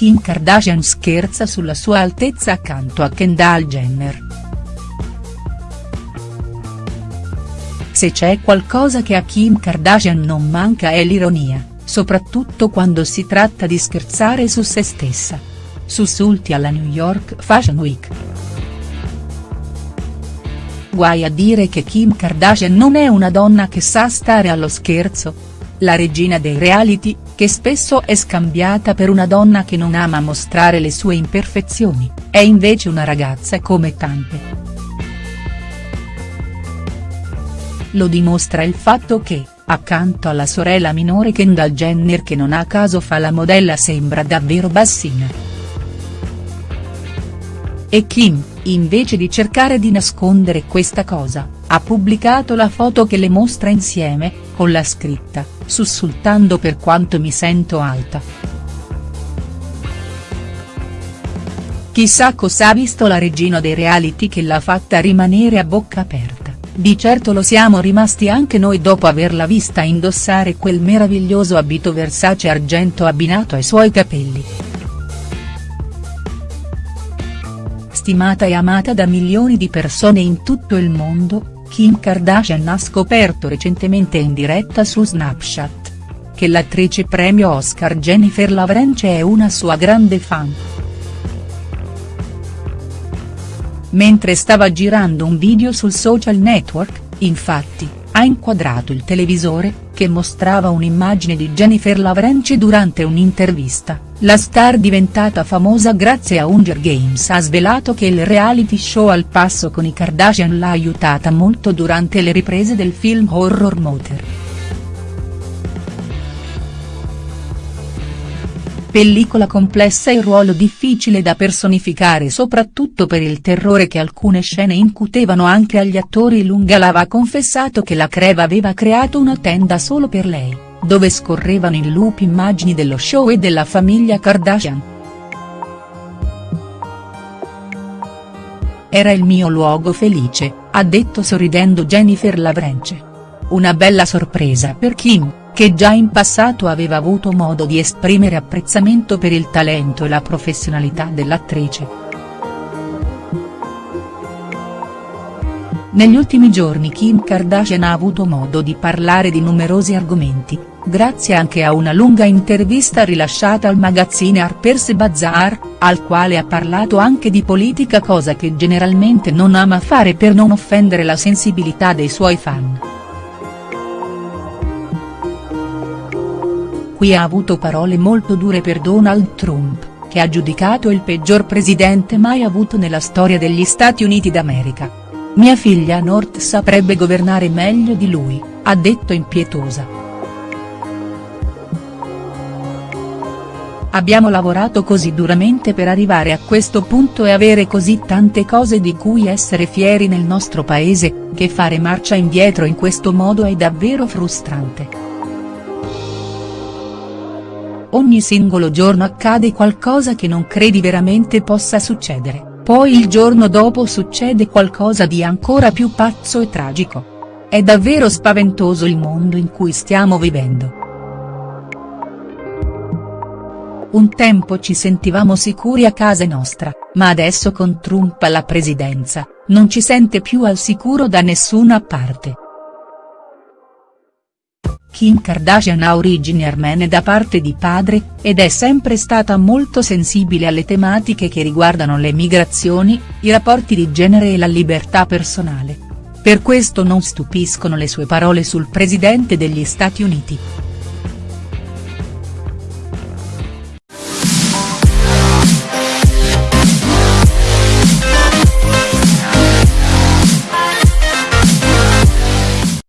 Kim Kardashian scherza sulla sua altezza accanto a Kendall Jenner. Se c'è qualcosa che a Kim Kardashian non manca è l'ironia, soprattutto quando si tratta di scherzare su se stessa. Sussulti alla New York Fashion Week. Guai a dire che Kim Kardashian non è una donna che sa stare allo scherzo, la regina dei reality, che spesso è scambiata per una donna che non ama mostrare le sue imperfezioni, è invece una ragazza come tante. Lo dimostra il fatto che, accanto alla sorella minore Kendall Jenner che non a caso fa la modella sembra davvero bassina. E Kim, invece di cercare di nascondere questa cosa, ha pubblicato la foto che le mostra insieme, con la scritta, sussultando per quanto mi sento alta. Chissà cosa ha visto la regina dei reality che l'ha fatta rimanere a bocca aperta, di certo lo siamo rimasti anche noi dopo averla vista indossare quel meraviglioso abito Versace argento abbinato ai suoi capelli. Stimata e amata da milioni di persone in tutto il mondo, Kim Kardashian ha scoperto recentemente in diretta su Snapchat. Che l'attrice premio Oscar Jennifer Lawrence è una sua grande fan. Mentre stava girando un video sul social network, infatti, ha inquadrato il televisore, che mostrava un'immagine di Jennifer Lawrence durante un'intervista, la star diventata famosa grazie a Hunger Games ha svelato che il reality show al passo con i Kardashian l'ha aiutata molto durante le riprese del film horror Mother. Pellicola complessa e ruolo difficile da personificare soprattutto per il terrore che alcune scene incutevano anche agli attori Lungalava ha confessato che la Creva aveva creato una tenda solo per lei, dove scorrevano in loop immagini dello show e della famiglia Kardashian. Era il mio luogo felice, ha detto sorridendo Jennifer Lavrenche. Una bella sorpresa per Kim che già in passato aveva avuto modo di esprimere apprezzamento per il talento e la professionalità dell'attrice. Negli ultimi giorni Kim Kardashian ha avuto modo di parlare di numerosi argomenti, grazie anche a una lunga intervista rilasciata al magazzine Harper's Bazaar, al quale ha parlato anche di politica cosa che generalmente non ama fare per non offendere la sensibilità dei suoi fan. Qui ha avuto parole molto dure per Donald Trump, che ha giudicato il peggior presidente mai avuto nella storia degli Stati Uniti d'America. Mia figlia North saprebbe governare meglio di lui, ha detto impietosa. Abbiamo lavorato così duramente per arrivare a questo punto e avere così tante cose di cui essere fieri nel nostro paese, che fare marcia indietro in questo modo è davvero frustrante. Ogni singolo giorno accade qualcosa che non credi veramente possa succedere, poi il giorno dopo succede qualcosa di ancora più pazzo e tragico. È davvero spaventoso il mondo in cui stiamo vivendo. Un tempo ci sentivamo sicuri a casa nostra, ma adesso con Trump alla presidenza, non ci sente più al sicuro da nessuna parte. Kim Kardashian ha origini armene da parte di padre, ed è sempre stata molto sensibile alle tematiche che riguardano le migrazioni, i rapporti di genere e la libertà personale. Per questo non stupiscono le sue parole sul presidente degli Stati Uniti.